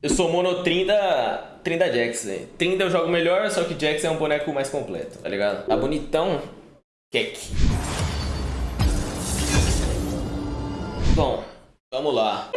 Eu sou mono Trinda, Trinda Jax, velho. Trinda eu jogo melhor, só que Jax é um boneco mais completo, tá ligado? Tá bonitão. Kek. Bom, vamos lá.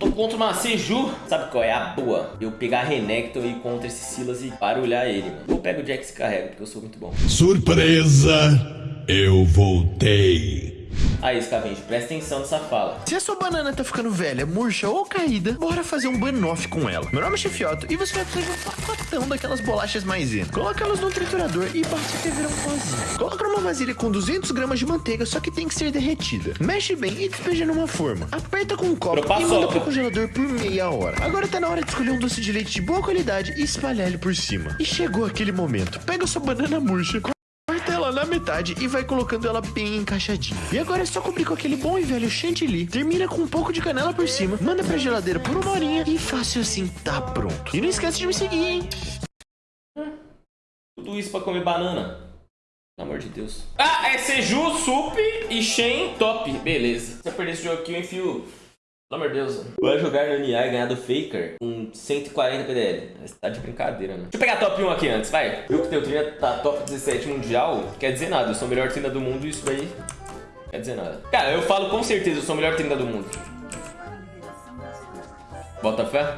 Tô contra uma Seju. Sabe qual é a boa? Eu pegar Renekton e ir contra esse Silas e barulhar ele, mano. Eu pego o Jax e carrego, porque eu sou muito bom. Surpresa! Eu voltei. Aí, Scavenge, presta atenção nessa fala. Se a sua banana tá ficando velha, murcha ou caída, bora fazer um banoff com ela. Meu nome é Chefioto e você vai fazer um pacotão daquelas bolachas maisena. Coloca elas no triturador e bate até virar um pozinho. Coloca numa vasilha com 200 gramas de manteiga, só que tem que ser derretida. Mexe bem e despeja numa forma. Aperta com um copo e manda pro congelador por meia hora. Agora tá na hora de escolher um doce de leite de boa qualidade e espalhar ele por cima. E chegou aquele momento. Pega sua banana murcha, metade e vai colocando ela bem encaixadinha. E agora é só cobrir com aquele bom e velho chantilly, termina com um pouco de canela por cima, manda pra geladeira por uma horinha e fácil assim tá pronto. E não esquece de me seguir, hein? Tudo isso pra comer banana. Pelo amor de Deus. Ah, é Seju, Sup e Shen top. Beleza. Se eu perder esse jogo aqui, eu enfio pelo amor de Deus. Vai jogar no NA e ganhar do Faker com 140 PDL. Você tá de brincadeira, né? Deixa eu pegar top 1 aqui antes, vai. Eu que teu trilha tá top 17 mundial, quer dizer nada. Eu sou o melhor trilha do mundo e isso daí quer dizer nada. Cara, eu falo com certeza, eu sou o melhor trilha do mundo. Bota fé.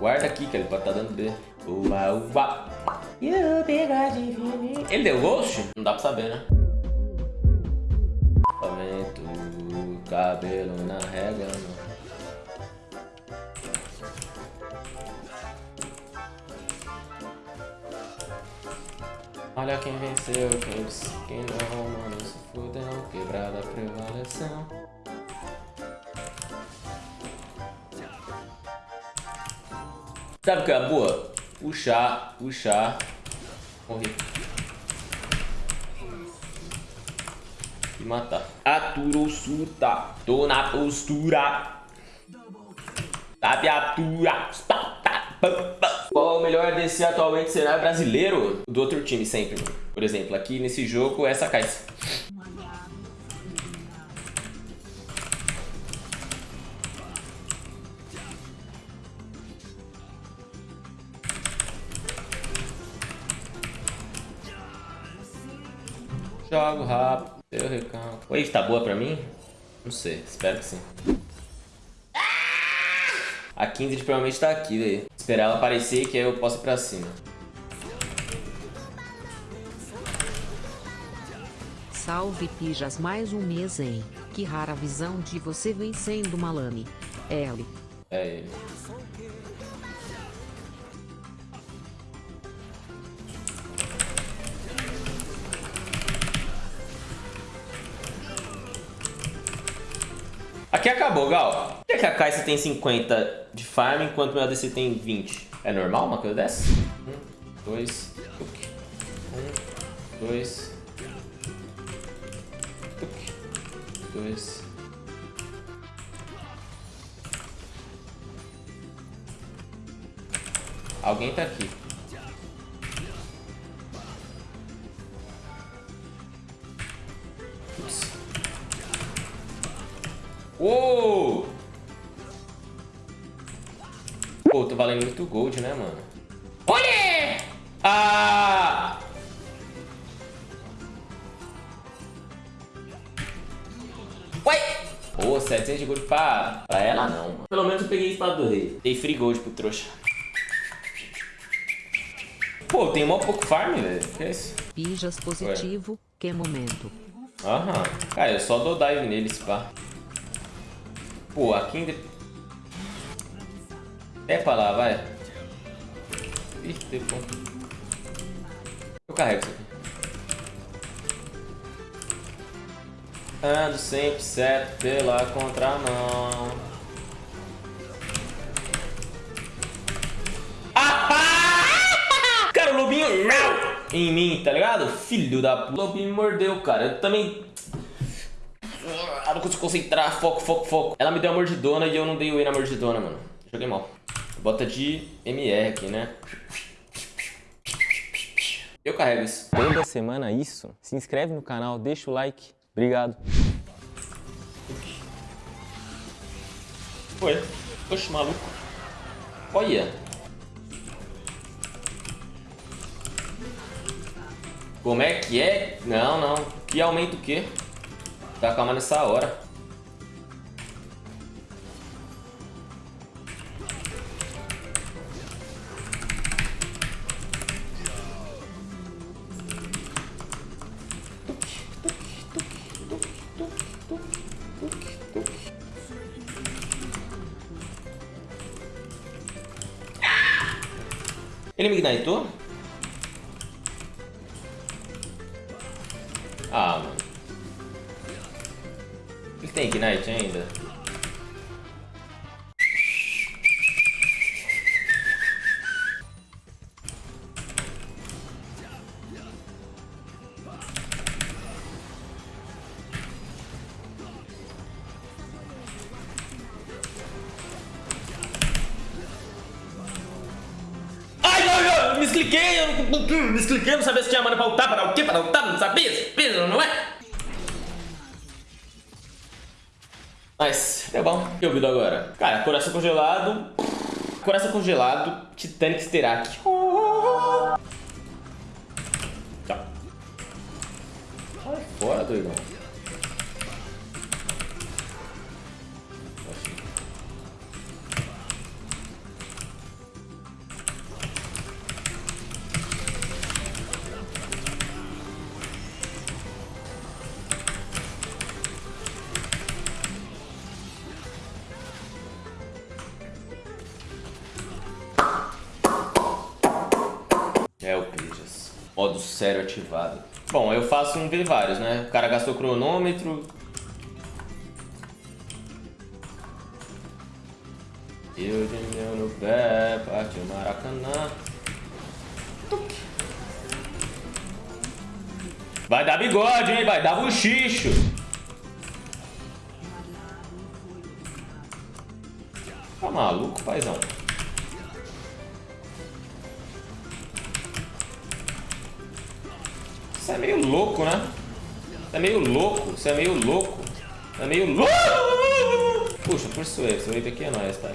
Guarda aqui, que ele pode estar tá dando B. Uba, uba. Ele deu ghost? Não dá pra saber, né? Cabelo na régua, mano. Olha quem venceu, quem disse que não, mano, se fudeu, quebrada prevaleceu. Sabe o que é boa? Puxar, puxar, correr. E matar. Surta. Tô na postura. Tabiatura. Qual é o melhor DC atualmente cenário brasileiro? Do outro time sempre. Por exemplo, aqui nesse jogo, essa caixa. Jogo rápido. Eu recalco. Wave tá boa pra mim? Não sei, espero que sim. A 15 provavelmente tá aqui, daí. Esperar ela aparecer que aí eu posso ir pra cima. Salve Pijas mais um mês, hein? Que rara visão de você vencendo uma lame. L. É ele. Aqui acabou, Gal. Por que a Kai'Sa tem 50 de farm enquanto meu ADC tem 20? É normal uma coisa dessa? Um, dois, tuk. Um, dois, tuk. Dois. Alguém tá aqui. Uou! Pô, tô valendo muito gold, né, mano? Olha! Ah! Ué! Pô, 700 de gold pra, pra ela não, mano. Pelo menos eu peguei a espada do rei. Dei free gold pro trouxa. Pô, tem mó pouco farm, velho. Que é isso? Pijas positivo, Ué. que momento. Aham. Cara, eu só dou dive nele, pá. Pô, aqui ainda... É pra lá, vai. Ih, depois. Eu carrego isso aqui. Ando sempre certo pela contramão. Ah! Cara, o lobinho... Em mim, tá ligado? Filho da... O lobinho me mordeu, cara. Eu também... Ah, não consigo concentrar. Foco, foco, foco. Ela me deu a mordidona e eu não dei o E na mordidona, mano. Joguei mal. Bota de MR aqui, né? Eu carrego isso. Toda semana isso. Se inscreve no canal, deixa o like. Obrigado. Foi. Oxe, maluco. Olha. Como é que é? Não, não. Que aumenta o quê? Tá calma nessa hora. Ele me ignitou? Ah, mano. Ele tem ignite ainda? Ai, não, eu me não, me expliquei, não sabia se tinha mana pra ultar, para o quê, para ultar, não sabia, não é? Mas, deu bom. Que eu agora? Cara, coração congelado, coração congelado, Titanic Sterak. Tchau. Sai fora, doidão. Sério ativado. Bom, eu faço um V vários, né? O cara gastou cronômetro. Eu de meu no pé, partiu Maracanã. Vai dar bigode, hein? Vai dar buchicho. Tá maluco, paizão? Você é meio louco, né? Você é meio louco, você é meio louco. Você é meio louco. Puxa, por suave, esse wave aqui é nóis, tá?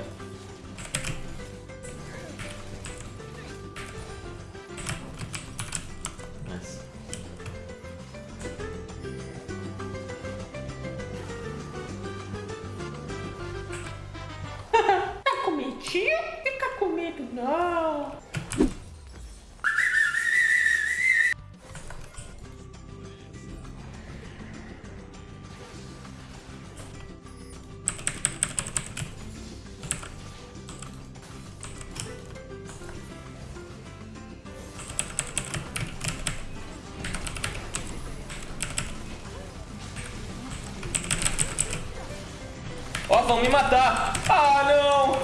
Vão me matar. Ah, não.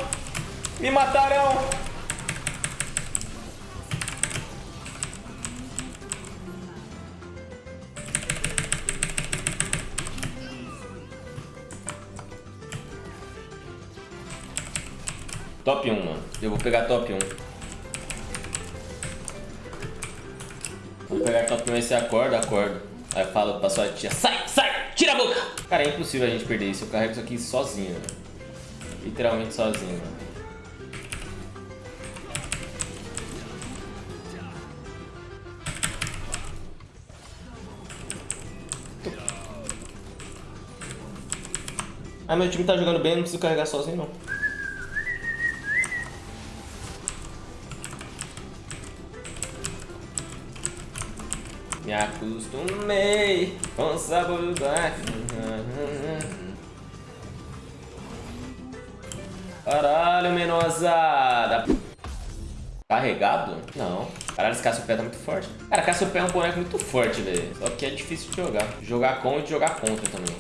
Me matarão. Top 1, mano. Eu vou pegar top 1. Vou pegar top 1 e você acorda, acordo. Aí eu falo pra sua tia, sai, sai, tira a boca! Cara, é impossível a gente perder isso. Eu carrego isso aqui sozinho, né? Literalmente sozinho. Ah, meu time tá jogando bem, não preciso carregar sozinho, não. Me acostumei com o sabor do. Caralho, menosada. Carregado? Não. Caralho, esse Cassiopeia tá muito forte. Cara, Cassiopeia é um boneco muito forte, velho. Só que é difícil de jogar. Jogar com e jogar contra também.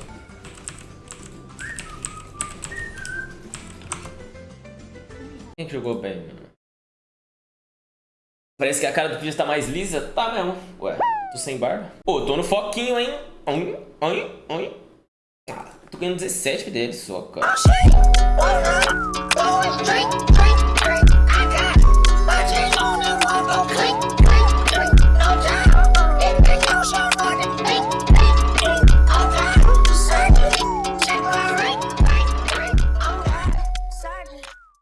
Quem que jogou bem, mano? Parece que a cara do Pidgeys tá mais lisa. Tá mesmo. Ué, tô sem barba. Pô, tô no foquinho, hein? Oi, oi, oi. Ah, tô ganhando 17 deles só, cara.